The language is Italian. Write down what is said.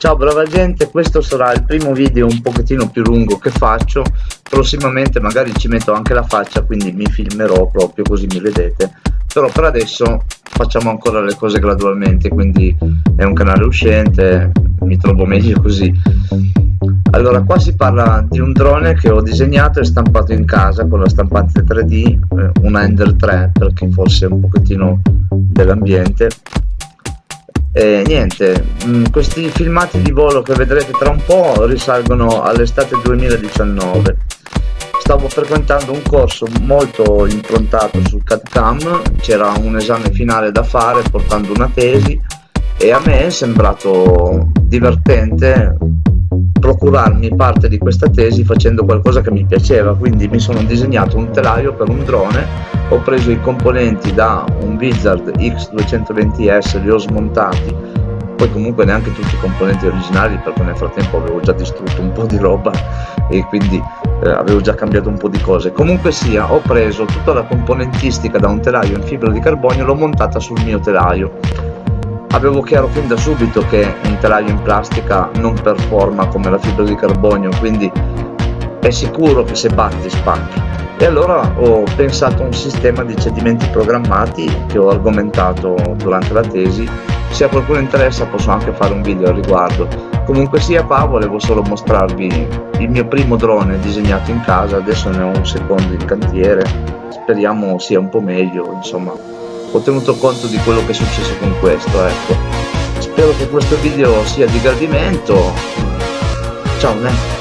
Ciao brava gente, questo sarà il primo video un pochettino più lungo che faccio, prossimamente magari ci metto anche la faccia quindi mi filmerò proprio così mi vedete, però per adesso facciamo ancora le cose gradualmente, quindi è un canale uscente, mi trovo meglio così. Allora qua si parla di un drone che ho disegnato e stampato in casa con la stampante 3D, eh, una Ender 3 per chi fosse un pochettino dell'ambiente e niente, mm, questi filmati di volo che vedrete tra un po' risalgono all'estate 2019. Stavo frequentando un corso molto improntato sul CAD-CAM, c'era un esame finale da fare portando una tesi e a me è sembrato divertente procurarmi parte di questa tesi facendo qualcosa che mi piaceva, quindi mi sono disegnato un telaio per un drone, ho preso i componenti da un Wizard X220S, li ho smontati, poi comunque neanche tutti i componenti originali perché nel frattempo avevo già distrutto un po' di roba e quindi eh, avevo già cambiato un po' di cose. Comunque sia, ho preso tutta la componentistica da un telaio in fibra di carbonio e l'ho montata sul mio telaio Avevo chiaro fin da subito che un telaio in plastica non performa come la fibra di carbonio, quindi è sicuro che se batti spacchi. E allora ho pensato a un sistema di cedimenti programmati che ho argomentato durante la tesi. Se a qualcuno interessa posso anche fare un video al riguardo. Comunque sia qua volevo solo mostrarvi il mio primo drone disegnato in casa, adesso ne ho un secondo in cantiere, speriamo sia un po' meglio, insomma ho tenuto conto di quello che è successo con questo ecco. Spero che questo video sia di gradimento. Ciao ne